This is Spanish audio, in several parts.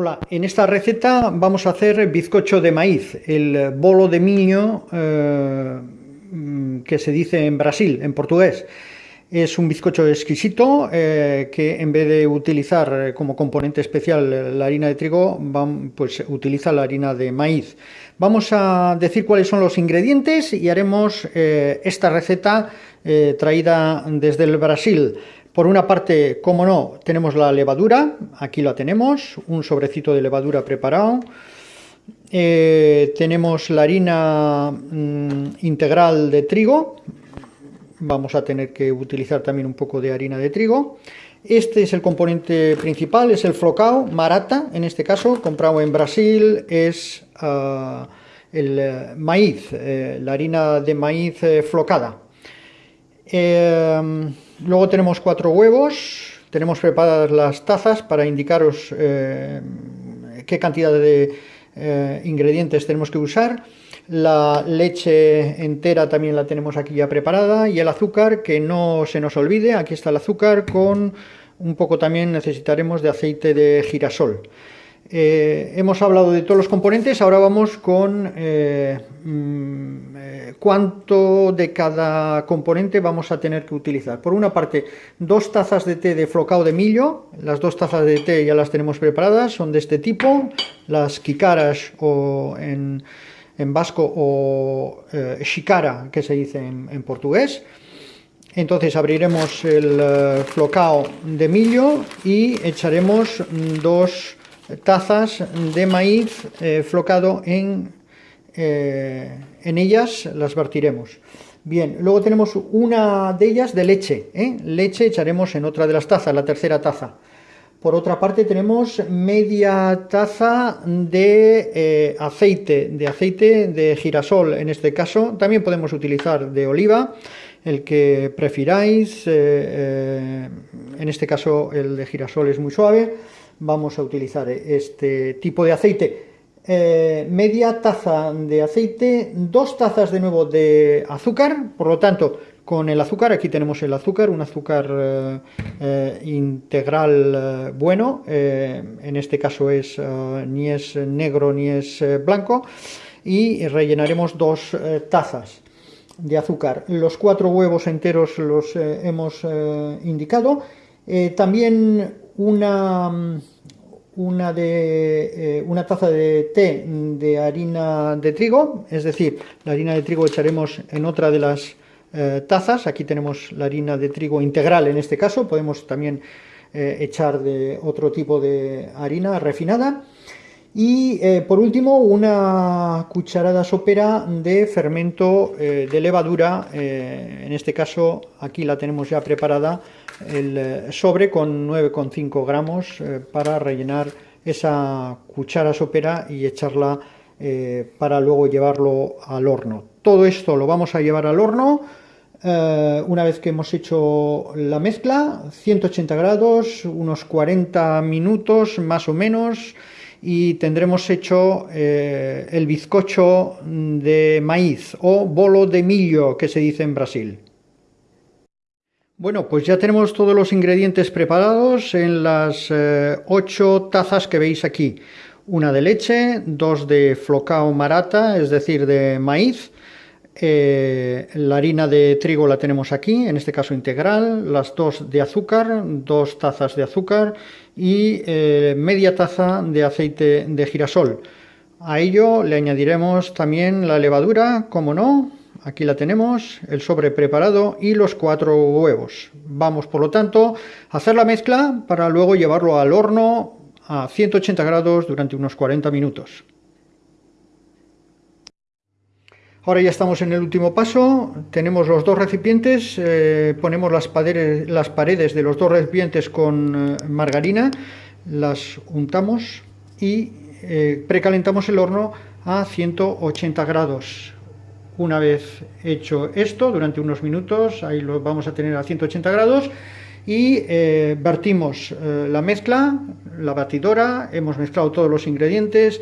Hola, en esta receta vamos a hacer bizcocho de maíz, el bolo de milho eh, que se dice en Brasil, en portugués. Es un bizcocho exquisito eh, que en vez de utilizar como componente especial la harina de trigo, pues utiliza la harina de maíz. Vamos a decir cuáles son los ingredientes y haremos eh, esta receta traída desde el Brasil. Por una parte, como no, tenemos la levadura, aquí la tenemos, un sobrecito de levadura preparado. Eh, tenemos la harina mm, integral de trigo, vamos a tener que utilizar también un poco de harina de trigo. Este es el componente principal, es el flocao, marata, en este caso, comprado en Brasil, es ah, el eh, maíz, eh, la harina de maíz flocada. Luego tenemos cuatro huevos, tenemos preparadas las tazas para indicaros eh, qué cantidad de eh, ingredientes tenemos que usar. La leche entera también la tenemos aquí ya preparada y el azúcar, que no se nos olvide, aquí está el azúcar con un poco también necesitaremos de aceite de girasol. Eh, hemos hablado de todos los componentes, ahora vamos con eh, mm, eh, cuánto de cada componente vamos a tener que utilizar. Por una parte, dos tazas de té de flocao de millo, las dos tazas de té ya las tenemos preparadas, son de este tipo, las kikaras o en, vasco o shikara, que se dice en, portugués. Entonces abriremos el flocao de millo y echaremos dos tazas de maíz eh, flocado en, eh, en ellas, las vertiremos. Bien, luego tenemos una de ellas de leche, ¿eh? leche echaremos en otra de las tazas, la tercera taza. Por otra parte tenemos media taza de aceite, de aceite de girasol en este caso, también podemos utilizar de oliva, el que prefiráis, en este caso el de girasol es muy suave, vamos a utilizar este tipo de aceite. Eh, media taza de aceite, dos tazas de nuevo de azúcar, por lo tanto, con el azúcar, aquí tenemos el azúcar, un azúcar eh, eh, integral bueno, en este caso es ni es negro ni es blanco, y rellenaremos dos tazas de azúcar. Los cuatro huevos enteros los hemos indicado, también una, una, de, eh, una taza de té de harina de trigo, es decir, la harina de trigo echaremos en otra de las eh, tazas, aquí tenemos la harina de trigo integral en este caso, podemos también eh, echar de otro tipo de harina refinada, y por último una cucharada sopera de fermento de levadura, en este caso aquí la tenemos ya preparada, el eh, sobre con 9,5 gramos eh, para rellenar esa cuchara sopera y echarla eh, para luego llevarlo al horno. Todo esto lo vamos a llevar al horno una vez que hemos hecho la mezcla, 180 grados, unos 40 minutos más o menos, y tendremos hecho el bizcocho de maíz o bolo de millo que se dice en Brasil. Bueno, pues ya tenemos todos los ingredientes preparados en las eh, ocho tazas que veis aquí. Una de leche, dos de flocao marata, es decir, de maíz. Eh, la harina de trigo la tenemos aquí, en este caso integral. Las dos de azúcar, dos tazas de azúcar y eh, media taza de aceite de girasol. A ello le añadiremos también la levadura, como no, Aquí la tenemos, el sobre preparado y los cuatro huevos. Vamos, por lo tanto, a hacer la mezcla para luego llevarlo al horno a 180 grados durante unos 40 minutos. Ahora ya estamos en el último paso, tenemos los dos recipientes, eh, ponemos las paredes, de los dos recipientes con eh, margarina, las untamos y eh, precalentamos el horno a 180 grados. Una vez hecho esto, durante unos minutos, ahí lo vamos a tener a 180 grados, y eh, vertimos eh, la mezcla, la batidora, hemos mezclado todos los ingredientes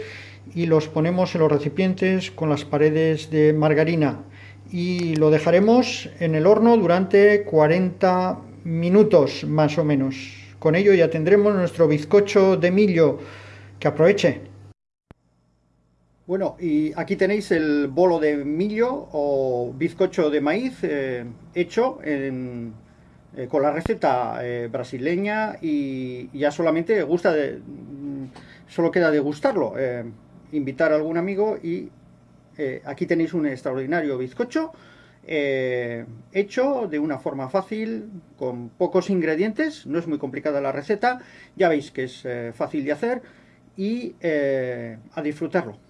y los ponemos en los recipientes con las paredes de margarina y lo dejaremos en el horno durante 40 minutos más o menos. Con ello ya tendremos nuestro bizcocho de millo que aproveche. Bueno, y aquí tenéis el bolo de millo o bizcocho de maíz eh, hecho eh, con la receta eh, brasileña y, ya solamente gusta de, mm, solo queda degustarlo, invitar a algún amigo y aquí tenéis un extraordinario bizcocho hecho de una forma fácil, con pocos ingredientes, no es muy complicada la receta, ya veis que es fácil de hacer y a disfrutarlo.